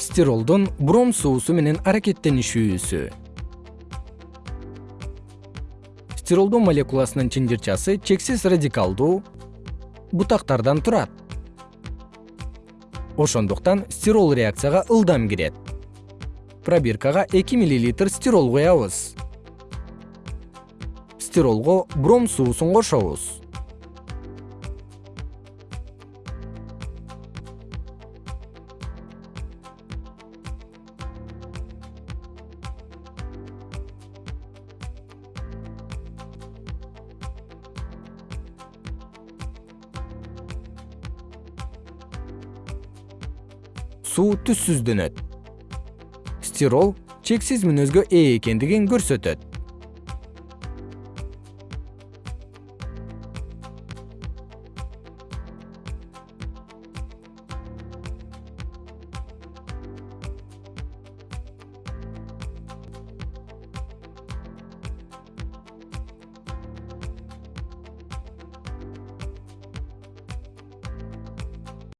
стиролдун бром суусу менен аракеттенишүүсү. Стиролдун молекуласынын чынжырчасы чексиз радикалдуу бутактардан турат. Ошондуктан стирол реакцияга ылдам кирет. Пробиркага эки миллилитр стирол куябыз стиролго бром суусун кошобуз суу түссүздөнөт. Стирол чексиз мүнөзгө ээ экендигин көрсөтөт